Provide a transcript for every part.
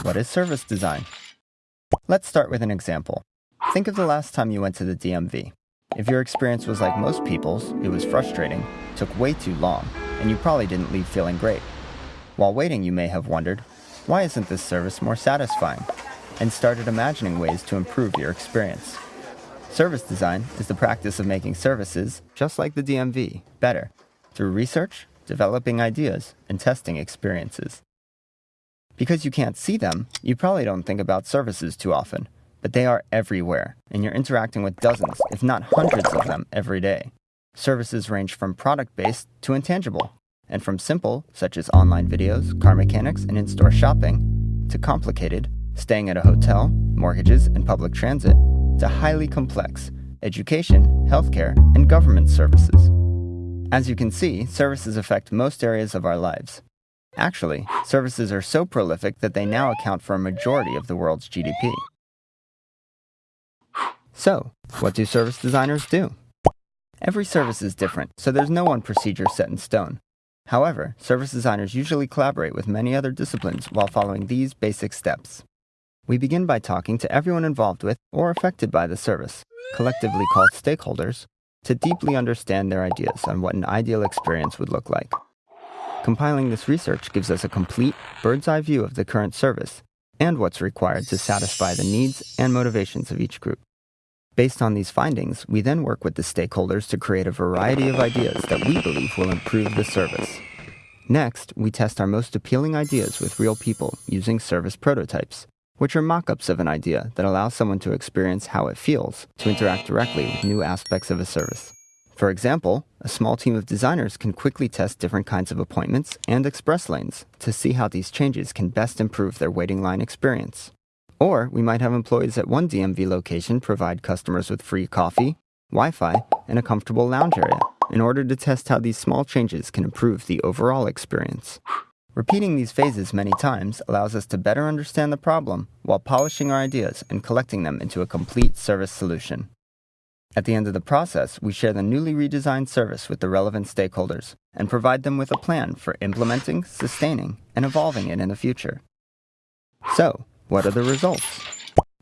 what is service design? Let's start with an example. Think of the last time you went to the DMV. If your experience was like most people's, it was frustrating, took way too long, and you probably didn't leave feeling great. While waiting, you may have wondered, why isn't this service more satisfying? And started imagining ways to improve your experience. Service design is the practice of making services, just like the DMV, better through research, developing ideas, and testing experiences. Because you can't see them, you probably don't think about services too often, but they are everywhere, and you're interacting with dozens, if not hundreds of them every day. Services range from product based to intangible, and from simple, such as online videos, car mechanics, and in store shopping, to complicated, staying at a hotel, mortgages, and public transit, to highly complex, education, healthcare, and government services. As you can see, services affect most areas of our lives. Actually, services are so prolific that they now account for a majority of the world's GDP. So, what do service designers do? Every service is different, so there's no one procedure set in stone. However, service designers usually collaborate with many other disciplines while following these basic steps. We begin by talking to everyone involved with or affected by the service, collectively called stakeholders, to deeply understand their ideas on what an ideal experience would look like. Compiling this research gives us a complete bird's eye view of the current service and what's required to satisfy the needs and motivations of each group. Based on these findings, we then work with the stakeholders to create a variety of ideas that we believe will improve the service. Next, we test our most appealing ideas with real people using service prototypes, which are mock ups of an idea that allow someone to experience how it feels to interact directly with new aspects of a service. For example, a small team of designers can quickly test different kinds of appointments and express lanes to see how these changes can best improve their waiting line experience. Or we might have employees at one DMV location provide customers with free coffee, Wi Fi, and a comfortable lounge area in order to test how these small changes can improve the overall experience. Repeating these phases many times allows us to better understand the problem while polishing our ideas and collecting them into a complete service solution. At the end of the process, we share the newly redesigned service with the relevant stakeholders and provide them with a plan for implementing, sustaining, and evolving it in the future. So, what are the results?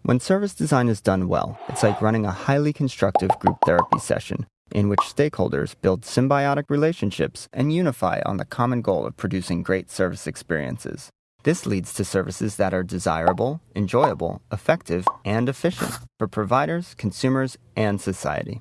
When service design is done well, it's like running a highly constructive group therapy session in which stakeholders build symbiotic relationships and unify on the common goal of producing great service experiences. This leads to services that are desirable, enjoyable, effective, and efficient for providers, consumers, and society.